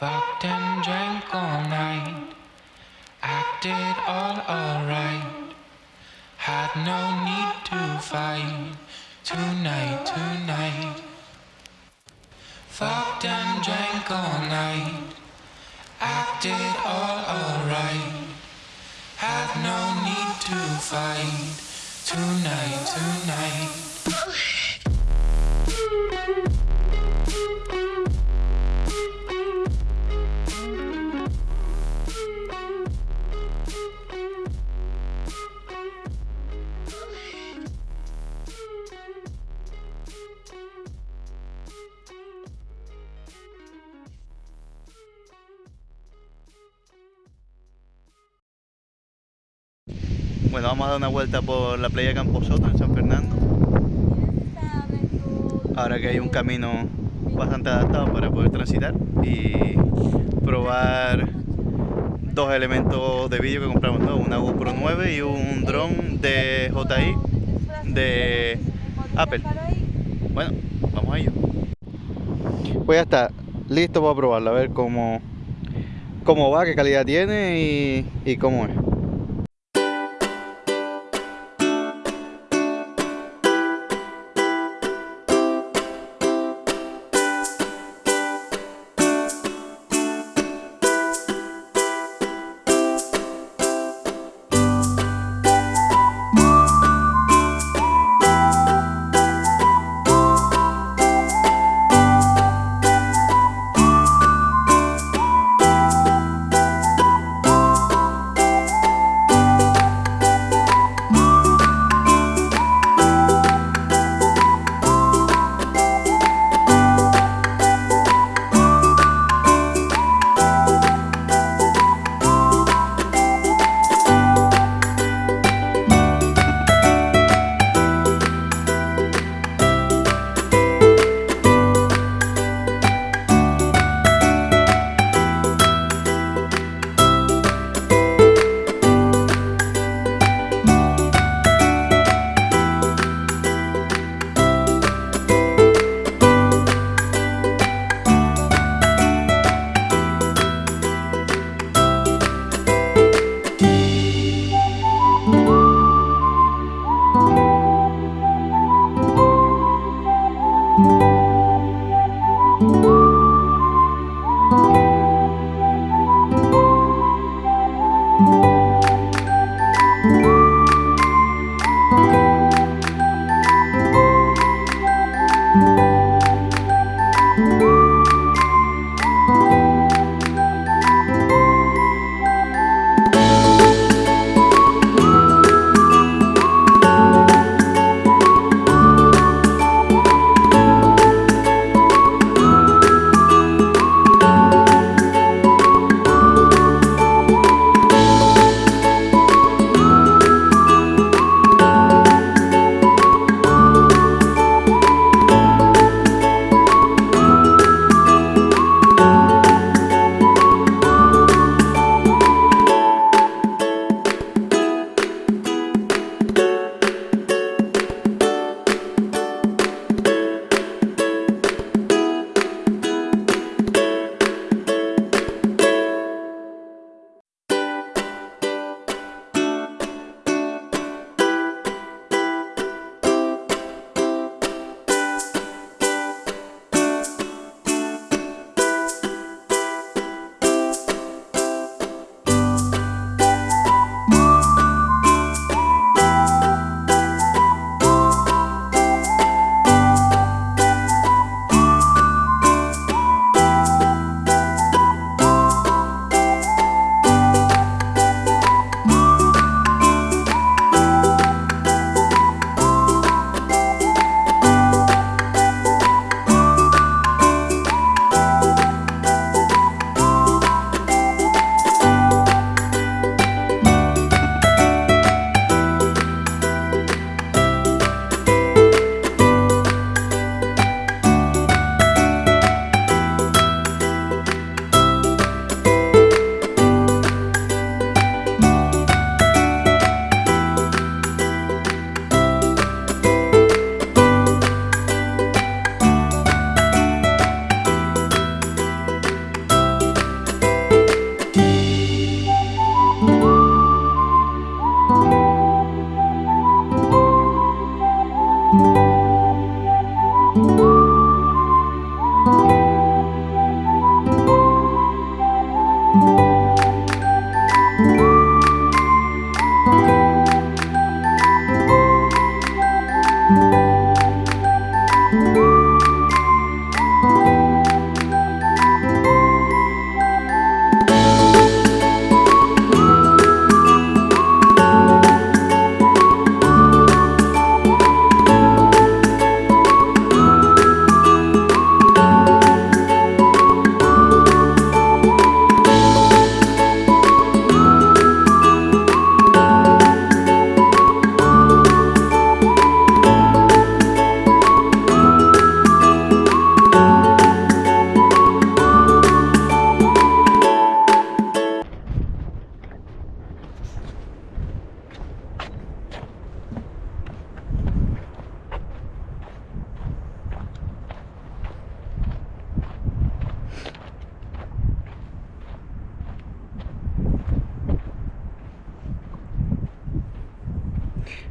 Fucked and drank all night. Acted all alright. Had no need to fight. Tonight, tonight. Fucked and drank all night. Acted all alright. Had no need to fight. Tonight, tonight. Bueno, vamos a dar una vuelta por la playa Camposoto en San Fernando. Ahora que hay un camino bastante adaptado para poder transitar y probar dos elementos de vídeo que compramos nuevos, una GoPro 9 y un dron de JI de Apple. Bueno, vamos a ello. Pues ya está, listo para probarlo, a ver cómo, cómo va, qué calidad tiene y cómo es.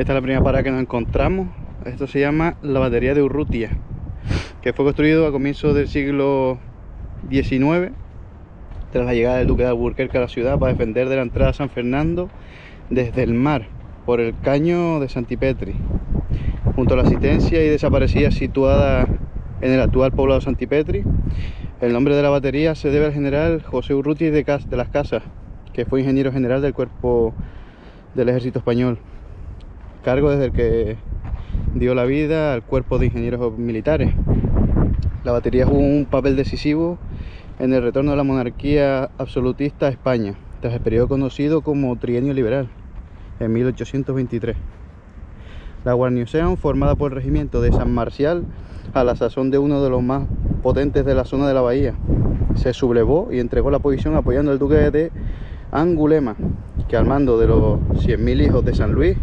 Esta es la primera parada que nos encontramos. Esto se llama la batería de Urrutia, que fue construido a comienzos del siglo XIX, tras la llegada del duque de Alburquerque a la ciudad para defender de la entrada a San Fernando desde el mar, por el caño de Santipetri, junto a la asistencia y desaparecida situada en el actual poblado de Santipetri. El nombre de la batería se debe al general José Urrutia de, de las Casas, que fue ingeniero general del cuerpo del ejército español, cargo desde el que dio la vida al cuerpo de ingenieros militares. La batería jugó un papel decisivo en el retorno de la monarquía absolutista a España, tras el periodo conocido como Trienio Liberal, en 1823. La guarnición, formada por el regimiento de San Marcial, a la sazón de uno de los más potentes de la zona de la bahía, se sublevó y entregó la posición apoyando al duque de Angulema, que al mando de los 100.000 hijos de San Luis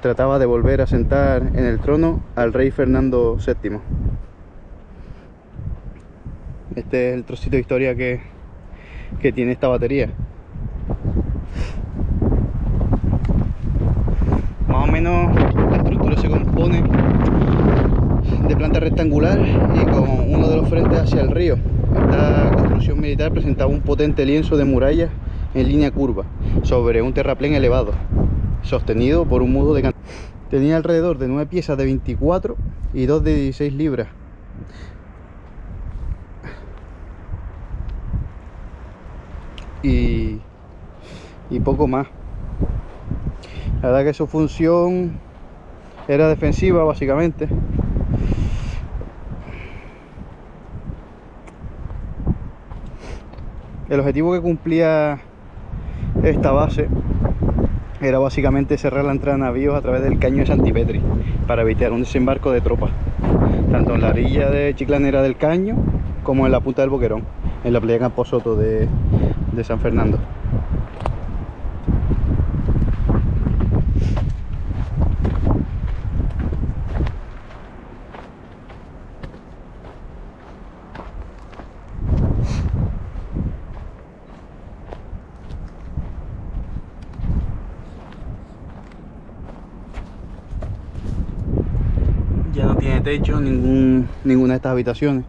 trataba de volver a sentar en el trono al rey Fernando VII. Este es el trocito de historia que, que tiene esta batería. Más o menos la estructura se compone de planta rectangular y con uno de los frentes hacia el río. Esta construcción militar presentaba un potente lienzo de murallas en línea curva sobre un terraplén elevado, sostenido por un mudo de can Tenía alrededor de 9 piezas de 24 y 2 de 16 libras. Y, y poco más. La verdad que su función era defensiva básicamente. El objetivo que cumplía esta base era básicamente cerrar la entrada de navíos a través del caño de Santipetri para evitar un desembarco de tropas, tanto en la orilla de Chiclanera del caño como en la punta del Boquerón, en la playa Camposoto de, de San Fernando. ya no tiene techo ningún, ninguna de estas habitaciones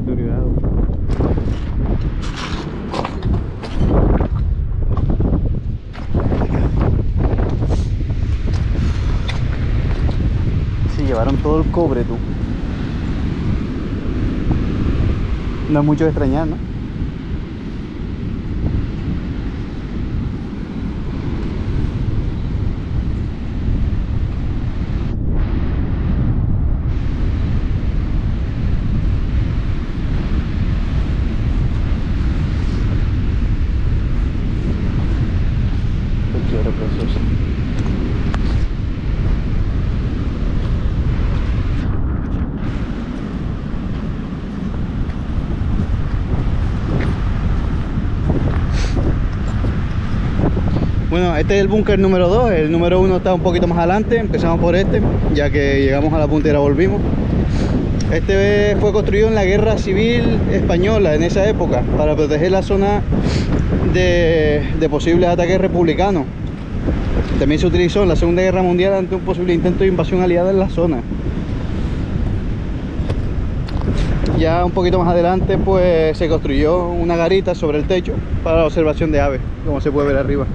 deteriorado. Se llevaron todo el cobre, tú. No es mucho de extrañar, ¿no? Bueno, este es el búnker número 2, el número 1 está un poquito más adelante, empezamos por este, ya que llegamos a la puntera volvimos. Este fue construido en la Guerra Civil Española en esa época, para proteger la zona de, de posibles ataques republicanos. También se utilizó en la Segunda Guerra Mundial ante un posible intento de invasión aliada en la zona. Ya un poquito más adelante pues se construyó una garita sobre el techo para la observación de aves, como se puede ver arriba.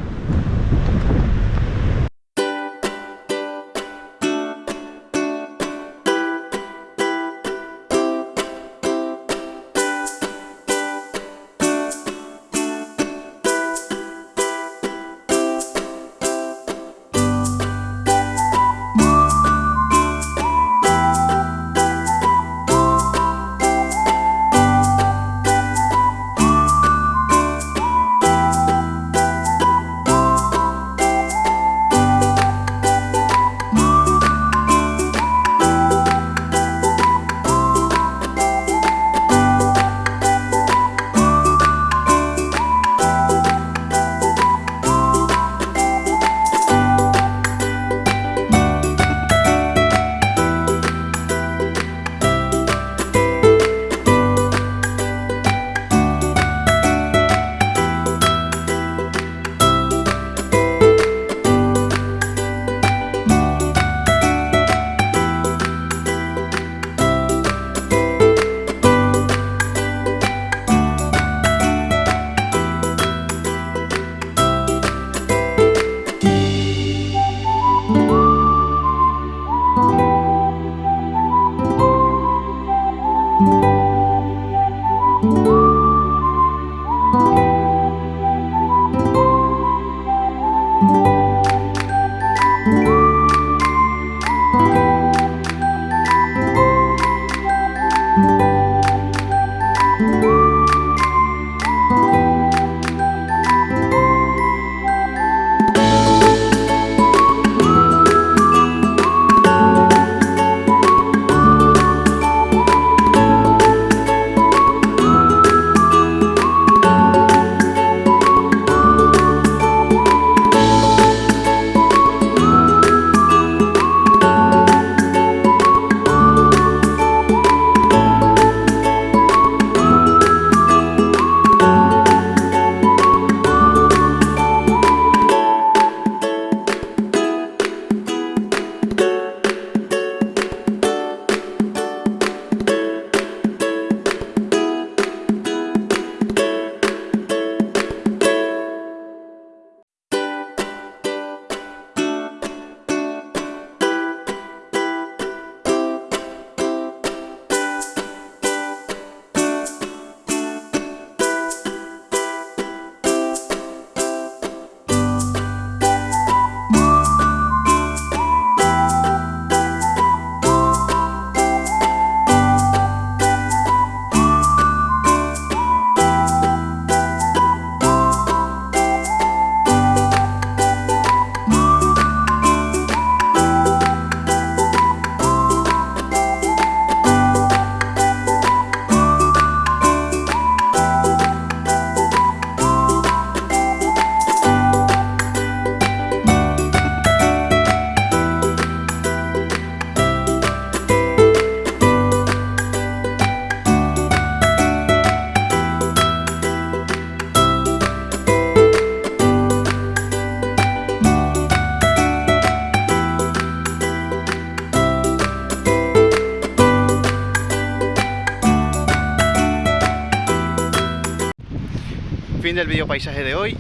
Del video paisaje de hoy.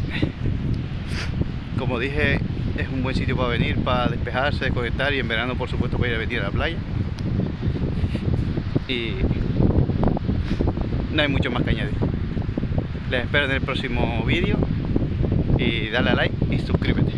Como dije, es un buen sitio para venir, para despejarse, desconectar y en verano por supuesto para ir a venir a la playa. Y no hay mucho más que añadir. Les espero en el próximo vídeo y dale a like y suscríbete.